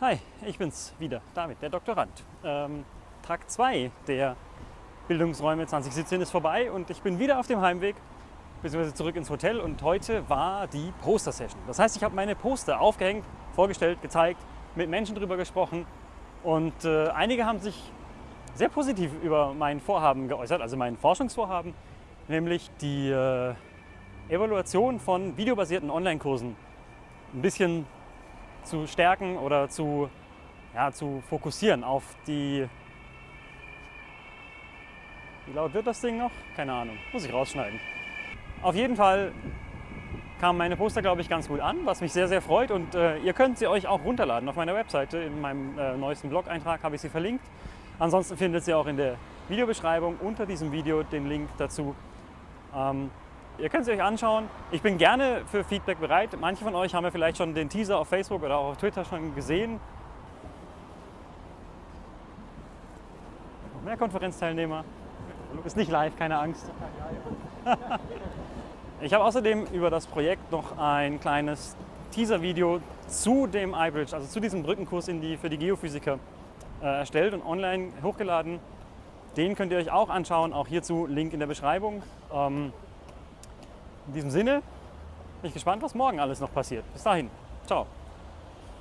Hi, ich bin's wieder, David, der Doktorand. Ähm, Tag 2 der Bildungsräume 2017 ist vorbei und ich bin wieder auf dem Heimweg, beziehungsweise zurück ins Hotel und heute war die Poster-Session. Das heißt, ich habe meine Poster aufgehängt, vorgestellt, gezeigt, mit Menschen darüber gesprochen und äh, einige haben sich sehr positiv über mein Vorhaben geäußert, also mein Forschungsvorhaben, nämlich die äh, Evaluation von videobasierten Online-Kursen ein bisschen zu stärken oder zu, ja, zu fokussieren auf die. Wie laut wird das Ding noch? Keine Ahnung, muss ich rausschneiden. Auf jeden Fall kamen meine Poster, glaube ich, ganz gut an, was mich sehr, sehr freut. Und äh, ihr könnt sie euch auch runterladen auf meiner Webseite. In meinem äh, neuesten Blog-Eintrag habe ich sie verlinkt. Ansonsten findet ihr auch in der Videobeschreibung unter diesem Video den Link dazu. Ähm, Ihr könnt es euch anschauen. Ich bin gerne für Feedback bereit. Manche von euch haben ja vielleicht schon den Teaser auf Facebook oder auch auf Twitter schon gesehen. Noch mehr Konferenzteilnehmer. Ist nicht live, keine Angst. Ich habe außerdem über das Projekt noch ein kleines Teaser-Video zu dem iBridge, also zu diesem Brückenkurs die, für die Geophysiker äh, erstellt und online hochgeladen. Den könnt ihr euch auch anschauen, auch hierzu Link in der Beschreibung. Ähm, in diesem Sinne bin ich gespannt, was morgen alles noch passiert. Bis dahin, ciao.